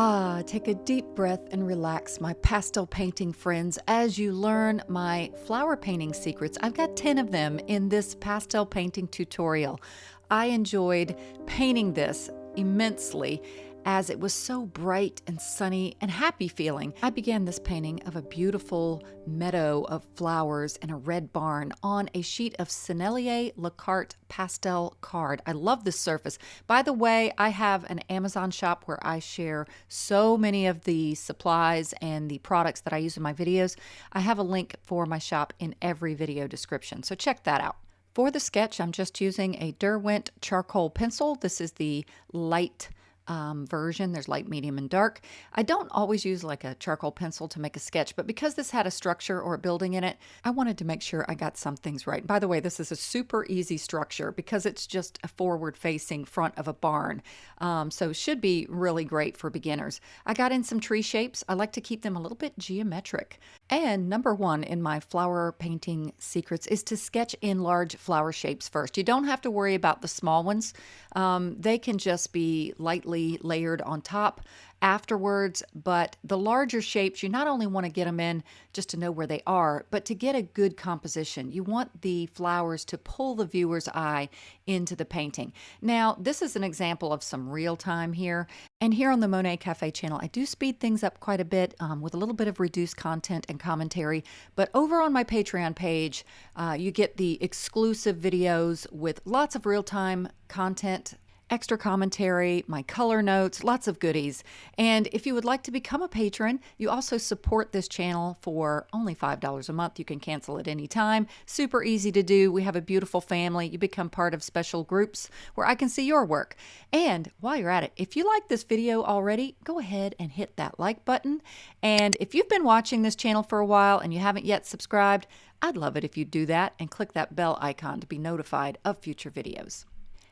Ah, take a deep breath and relax, my pastel painting friends, as you learn my flower painting secrets. I've got 10 of them in this pastel painting tutorial. I enjoyed painting this immensely as it was so bright and sunny and happy feeling. I began this painting of a beautiful meadow of flowers and a red barn on a sheet of Sennelier La Carte pastel card. I love this surface. By the way, I have an Amazon shop where I share so many of the supplies and the products that I use in my videos. I have a link for my shop in every video description, so check that out. For the sketch, I'm just using a Derwent charcoal pencil. This is the light um, version. There's light, medium, and dark. I don't always use like a charcoal pencil to make a sketch, but because this had a structure or a building in it, I wanted to make sure I got some things right. By the way, this is a super easy structure because it's just a forward facing front of a barn. Um, so should be really great for beginners. I got in some tree shapes. I like to keep them a little bit geometric. And number one in my flower painting secrets is to sketch in large flower shapes first. You don't have to worry about the small ones. Um, they can just be lightly layered on top afterwards. But the larger shapes, you not only want to get them in just to know where they are, but to get a good composition. You want the flowers to pull the viewer's eye into the painting. Now, this is an example of some real time here. And here on the Monet Cafe channel, I do speed things up quite a bit um, with a little bit of reduced content and commentary. But over on my Patreon page, uh, you get the exclusive videos with lots of real time content extra commentary, my color notes, lots of goodies. And if you would like to become a patron, you also support this channel for only $5 a month. You can cancel at any time. Super easy to do. We have a beautiful family. You become part of special groups where I can see your work. And while you're at it, if you like this video already, go ahead and hit that like button. And if you've been watching this channel for a while and you haven't yet subscribed, I'd love it if you'd do that and click that bell icon to be notified of future videos.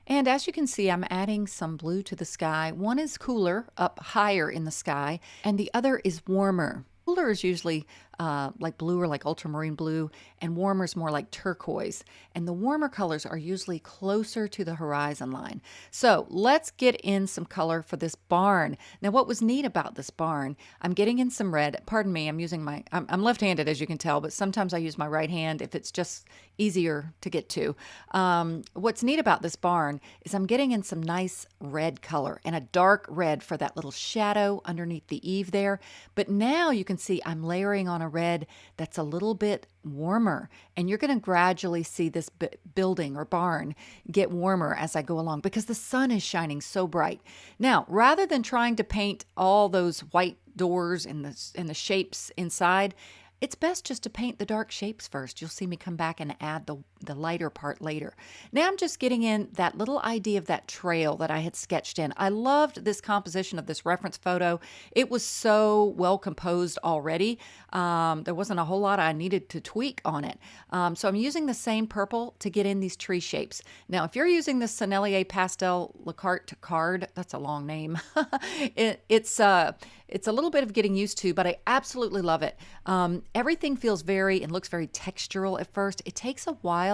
And as you can see, I'm adding some blue to the sky. One is cooler, up higher in the sky, and the other is warmer. Cooler is usually uh, like blue or like ultramarine blue, and warmer is more like turquoise. And the warmer colors are usually closer to the horizon line. So let's get in some color for this barn. Now, what was neat about this barn, I'm getting in some red. Pardon me, I'm using my, I'm, I'm left-handed as you can tell, but sometimes I use my right hand if it's just easier to get to. Um, what's neat about this barn is I'm getting in some nice red color and a dark red for that little shadow underneath the eave there. But now you can see I'm layering on a a red that's a little bit warmer. And you're going to gradually see this building or barn get warmer as I go along because the sun is shining so bright. Now, rather than trying to paint all those white doors and the, and the shapes inside, it's best just to paint the dark shapes first. You'll see me come back and add the, the lighter part later. Now I'm just getting in that little idea of that trail that I had sketched in. I loved this composition of this reference photo. It was so well composed already. Um, there wasn't a whole lot I needed to tweak on it. Um, so I'm using the same purple to get in these tree shapes. Now, if you're using the Sennelier Pastel Le La Carte card, that's a long name. it, it's, uh, it's a little bit of getting used to, but I absolutely love it. Um, everything feels very and looks very textural at first. It takes a while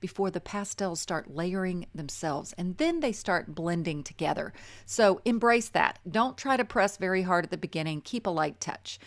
before the pastels start layering themselves and then they start blending together. So embrace that. Don't try to press very hard at the beginning. Keep a light touch.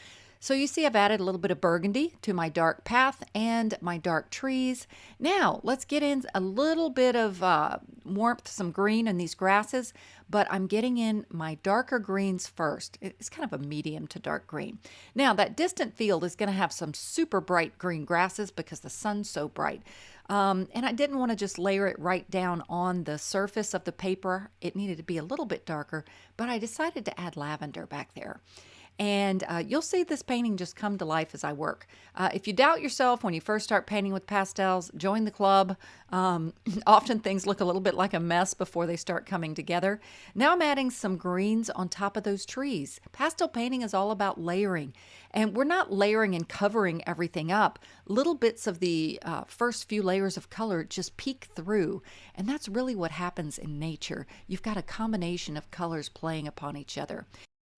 So you see I've added a little bit of burgundy to my dark path and my dark trees. Now let's get in a little bit of uh, warmth, some green in these grasses, but I'm getting in my darker greens first. It's kind of a medium to dark green. Now that distant field is going to have some super bright green grasses because the sun's so bright. Um, and I didn't want to just layer it right down on the surface of the paper. It needed to be a little bit darker, but I decided to add lavender back there and uh, you'll see this painting just come to life as I work. Uh, if you doubt yourself when you first start painting with pastels, join the club. Um, often things look a little bit like a mess before they start coming together. Now I'm adding some greens on top of those trees. Pastel painting is all about layering, and we're not layering and covering everything up. Little bits of the uh, first few layers of color just peek through, and that's really what happens in nature. You've got a combination of colors playing upon each other.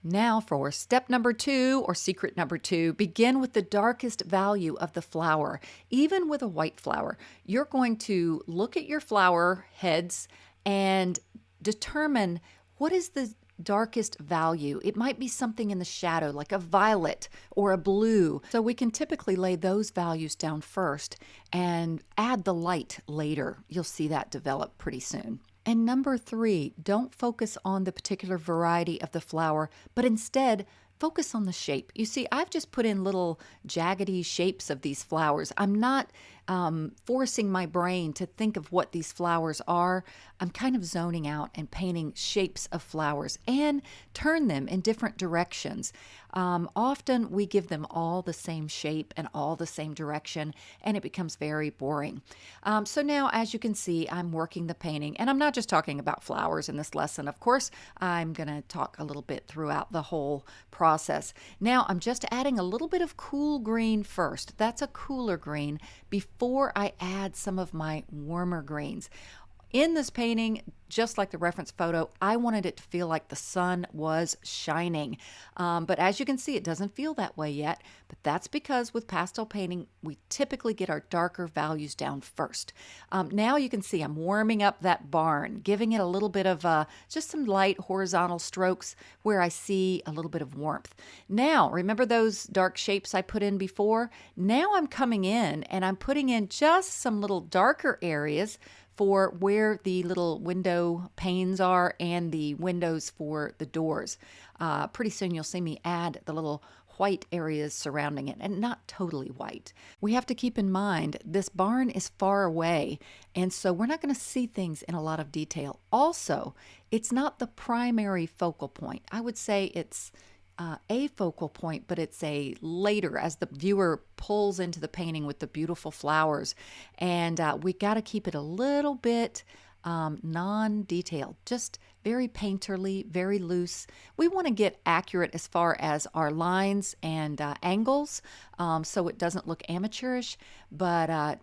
Now for step number two or secret number two, begin with the darkest value of the flower. Even with a white flower, you're going to look at your flower heads and determine what is the darkest value. It might be something in the shadow, like a violet or a blue. So we can typically lay those values down first and add the light later. You'll see that develop pretty soon. And number three, don't focus on the particular variety of the flower, but instead focus on the shape. You see, I've just put in little jaggedy shapes of these flowers. I'm not um, forcing my brain to think of what these flowers are. I'm kind of zoning out and painting shapes of flowers and turn them in different directions. Um, often we give them all the same shape and all the same direction, and it becomes very boring. Um, so now, as you can see, I'm working the painting, and I'm not just talking about flowers in this lesson. Of course, I'm going to talk a little bit throughout the whole process. Now, I'm just adding a little bit of cool green first. That's a cooler green before I add some of my warmer greens. In this painting, just like the reference photo, I wanted it to feel like the sun was shining. Um, but as you can see, it doesn't feel that way yet. But that's because with pastel painting, we typically get our darker values down first. Um, now you can see I'm warming up that barn, giving it a little bit of uh, just some light horizontal strokes where I see a little bit of warmth. Now, remember those dark shapes I put in before? Now I'm coming in and I'm putting in just some little darker areas for where the little window panes are and the windows for the doors. Uh, pretty soon you'll see me add the little white areas surrounding it and not totally white. We have to keep in mind this barn is far away and so we're not going to see things in a lot of detail. Also, it's not the primary focal point. I would say it's uh, a focal point, but it's a later as the viewer pulls into the painting with the beautiful flowers. And uh, we got to keep it a little bit um, non detailed, just very painterly, very loose. We want to get accurate as far as our lines and uh, angles um, so it doesn't look amateurish, but uh,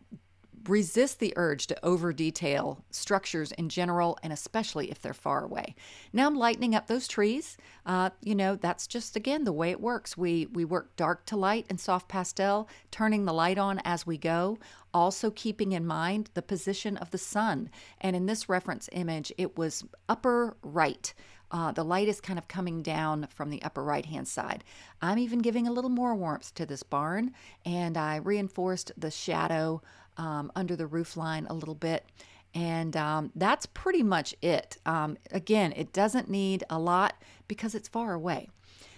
resist the urge to over detail structures in general and especially if they're far away. Now I'm lightening up those trees. Uh, you know, that's just again the way it works. We we work dark to light and soft pastel, turning the light on as we go, also keeping in mind the position of the sun. And in this reference image, it was upper right. Uh, the light is kind of coming down from the upper right hand side. I'm even giving a little more warmth to this barn and I reinforced the shadow um, under the roof line a little bit. And um, that's pretty much it. Um, again, it doesn't need a lot because it's far away.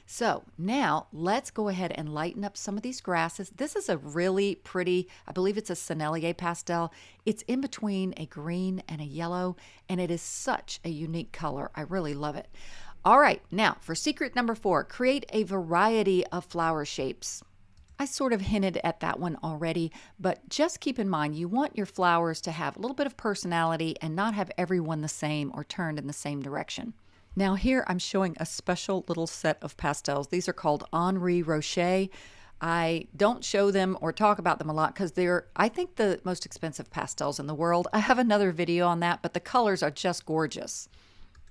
So now let's go ahead and lighten up some of these grasses. This is a really pretty, I believe it's a Sennelier pastel. It's in between a green and a yellow, and it is such a unique color. I really love it. All right, now for secret number four, create a variety of flower shapes. I sort of hinted at that one already, but just keep in mind you want your flowers to have a little bit of personality and not have everyone the same or turned in the same direction. Now here I'm showing a special little set of pastels. These are called Henri Roché. I don't show them or talk about them a lot because they're, I think, the most expensive pastels in the world. I have another video on that, but the colors are just gorgeous.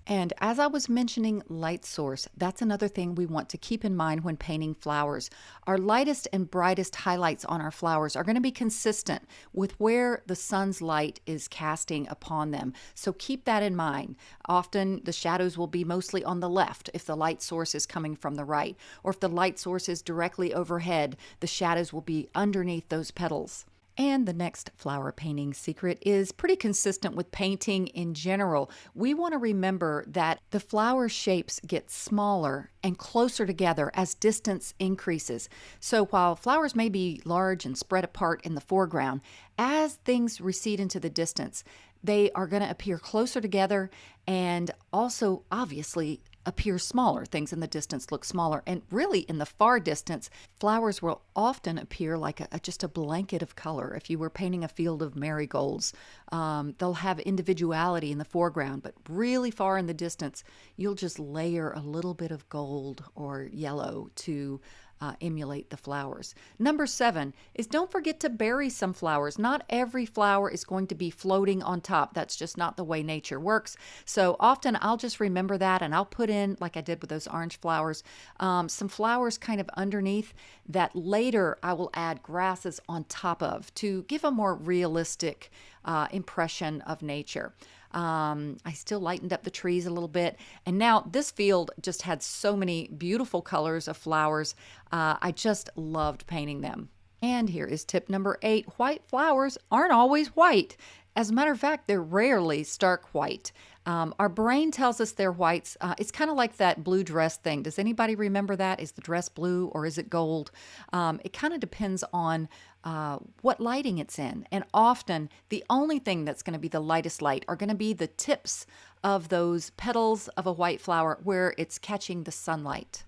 And as I was mentioning light source, that's another thing we want to keep in mind when painting flowers. Our lightest and brightest highlights on our flowers are going to be consistent with where the sun's light is casting upon them. So keep that in mind. Often the shadows will be mostly on the left if the light source is coming from the right, or if the light source is directly overhead, the shadows will be underneath those petals. And the next flower painting secret is pretty consistent with painting in general. We want to remember that the flower shapes get smaller and closer together as distance increases. So while flowers may be large and spread apart in the foreground, as things recede into the distance, they are going to appear closer together and also obviously appear smaller. Things in the distance look smaller. And really, in the far distance, flowers will often appear like a, just a blanket of color. If you were painting a field of marigolds, um, they'll have individuality in the foreground, but really far in the distance, you'll just layer a little bit of gold or yellow to uh, emulate the flowers. Number seven is don't forget to bury some flowers. Not every flower is going to be floating on top. That's just not the way nature works. So often I'll just remember that and I'll put in, like I did with those orange flowers, um, some flowers kind of underneath that later I will add grasses on top of to give a more realistic uh, impression of nature. Um, I still lightened up the trees a little bit. And now this field just had so many beautiful colors of flowers. Uh, I just loved painting them. And here is tip number eight white flowers aren't always white. As a matter of fact, they're rarely stark white. Um, our brain tells us they're whites. Uh, it's kind of like that blue dress thing. Does anybody remember that? Is the dress blue or is it gold? Um, it kind of depends on uh, what lighting it's in. And often, the only thing that's going to be the lightest light are going to be the tips of those petals of a white flower where it's catching the sunlight.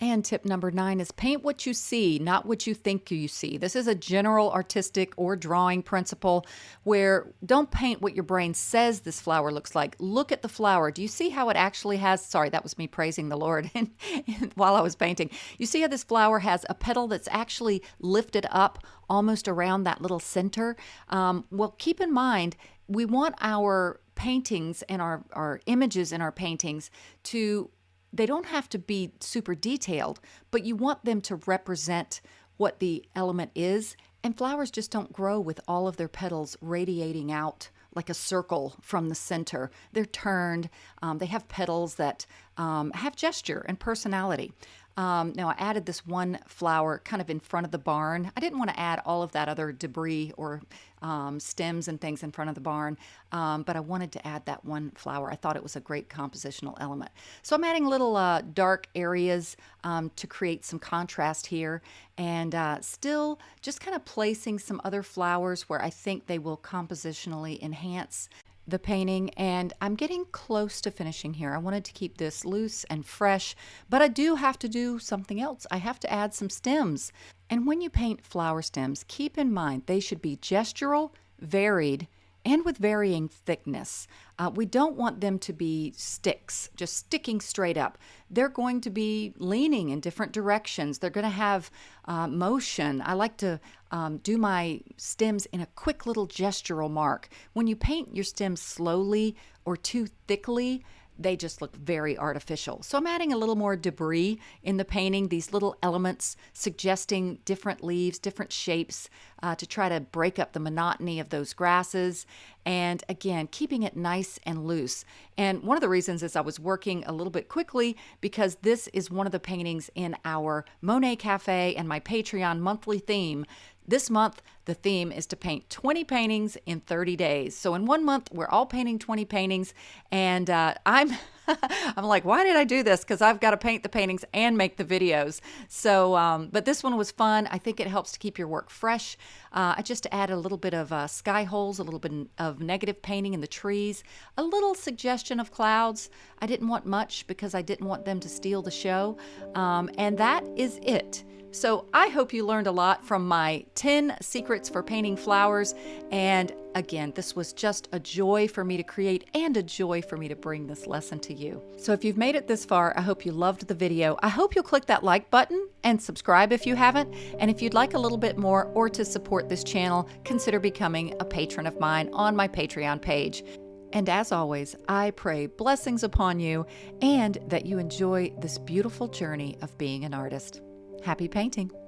And tip number nine is paint what you see, not what you think you see. This is a general artistic or drawing principle where don't paint what your brain says this flower looks like. Look at the flower. Do you see how it actually has? Sorry, that was me praising the Lord while I was painting. You see how this flower has a petal that's actually lifted up almost around that little center? Um, well, keep in mind, we want our paintings and our, our images in our paintings to they don't have to be super detailed, but you want them to represent what the element is. And flowers just don't grow with all of their petals radiating out like a circle from the center. They're turned, um, they have petals that um, have gesture and personality. Um, now I added this one flower kind of in front of the barn. I didn't want to add all of that other debris or um, stems and things in front of the barn, um, but I wanted to add that one flower. I thought it was a great compositional element. So I'm adding little uh, dark areas um, to create some contrast here and uh, still just kind of placing some other flowers where I think they will compositionally enhance the painting and I'm getting close to finishing here. I wanted to keep this loose and fresh, but I do have to do something else. I have to add some stems. And when you paint flower stems, keep in mind they should be gestural, varied, and with varying thickness. Uh, we don't want them to be sticks, just sticking straight up. They're going to be leaning in different directions. They're going to have uh, motion. I like to um, do my stems in a quick little gestural mark. When you paint your stems slowly or too thickly, they just look very artificial. So I'm adding a little more debris in the painting, these little elements suggesting different leaves, different shapes uh, to try to break up the monotony of those grasses. And again, keeping it nice and loose. And one of the reasons is I was working a little bit quickly because this is one of the paintings in our Monet Cafe and my Patreon monthly theme this month, the theme is to paint 20 paintings in 30 days. So in one month, we're all painting 20 paintings, and uh, I'm I'm like, why did I do this? Because I've got to paint the paintings and make the videos. So, um, but this one was fun. I think it helps to keep your work fresh. Uh, I just added a little bit of uh, sky holes, a little bit of negative painting in the trees, a little suggestion of clouds. I didn't want much because I didn't want them to steal the show. Um, and that is it. So I hope you learned a lot from my 10 for painting flowers. And again, this was just a joy for me to create and a joy for me to bring this lesson to you. So if you've made it this far, I hope you loved the video. I hope you'll click that like button and subscribe if you haven't. And if you'd like a little bit more or to support this channel, consider becoming a patron of mine on my Patreon page. And as always, I pray blessings upon you and that you enjoy this beautiful journey of being an artist. Happy painting!